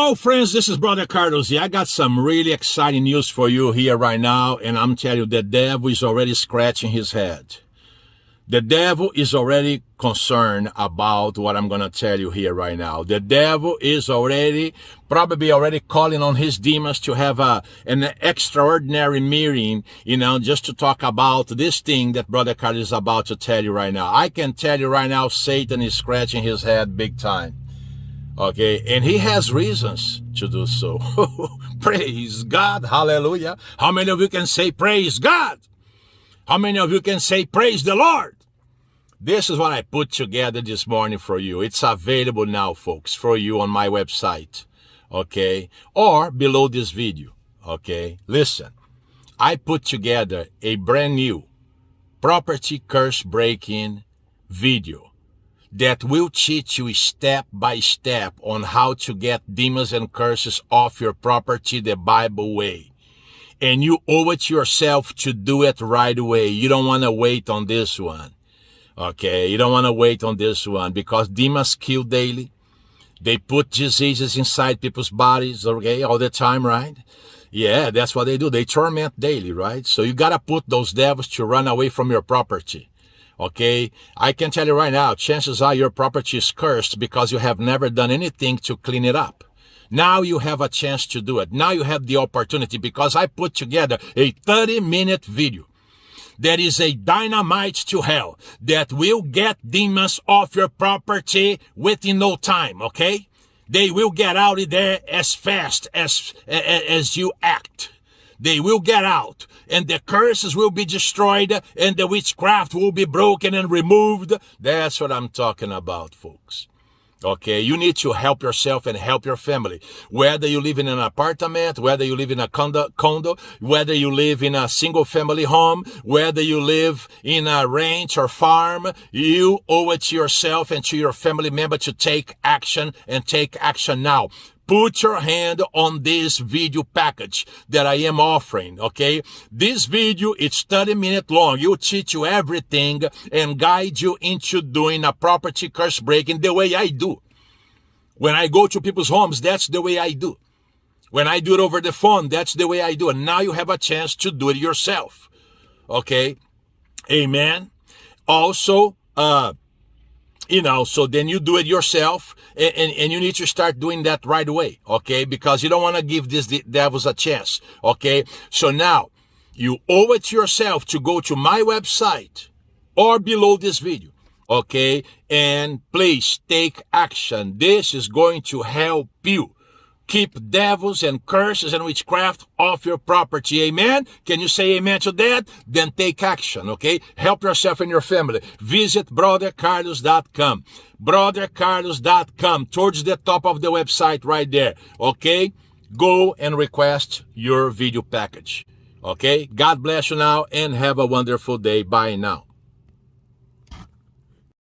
Hello, friends. This is Brother Carlos here. I got some really exciting news for you here right now, and I'm telling you, the devil is already scratching his head. The devil is already concerned about what I'm going to tell you here right now. The devil is already, probably already calling on his demons to have a, an extraordinary meeting, you know, just to talk about this thing that Brother Carlos is about to tell you right now. I can tell you right now, Satan is scratching his head big time. Okay, and he has reasons to do so. praise God, hallelujah. How many of you can say praise God? How many of you can say praise the Lord? This is what I put together this morning for you. It's available now, folks, for you on my website. Okay, or below this video. Okay, listen. I put together a brand new property curse breaking video that will teach you step by step on how to get demons and curses off your property the Bible way. And you owe it to yourself to do it right away. You don't want to wait on this one. Okay. You don't want to wait on this one because demons kill daily. They put diseases inside people's bodies, okay, all the time, right? Yeah, that's what they do. They torment daily, right? So you gotta put those devils to run away from your property. Okay. I can tell you right now, chances are your property is cursed because you have never done anything to clean it up. Now you have a chance to do it. Now you have the opportunity because I put together a 30 minute video. That is a dynamite to hell that will get demons off your property within no time. Okay. They will get out of there as fast as, as you act. They will get out and the curses will be destroyed and the witchcraft will be broken and removed. That's what I'm talking about, folks. Okay, you need to help yourself and help your family. Whether you live in an apartment, whether you live in a condo, condo, whether you live in a single family home, whether you live in a ranch or farm, you owe it to yourself and to your family member to take action and take action now put your hand on this video package that I am offering, okay? This video, it's 30 minutes long. You teach you everything and guide you into doing a property curse breaking the way I do. When I go to people's homes, that's the way I do. When I do it over the phone, that's the way I do it. Now you have a chance to do it yourself. Okay? Amen. Also, uh, you know, so then you do it yourself and, and, and, you need to start doing that right away. Okay. Because you don't want to give these devils a chance. Okay. So now you owe it to yourself to go to my website or below this video. Okay. And please take action. This is going to help you keep devils and curses and witchcraft off your property. Amen. Can you say amen to that? Then take action. Okay. Help yourself and your family. Visit brothercarlos.com. Brothercarlos.com towards the top of the website right there. Okay. Go and request your video package. Okay. God bless you now and have a wonderful day. Bye now.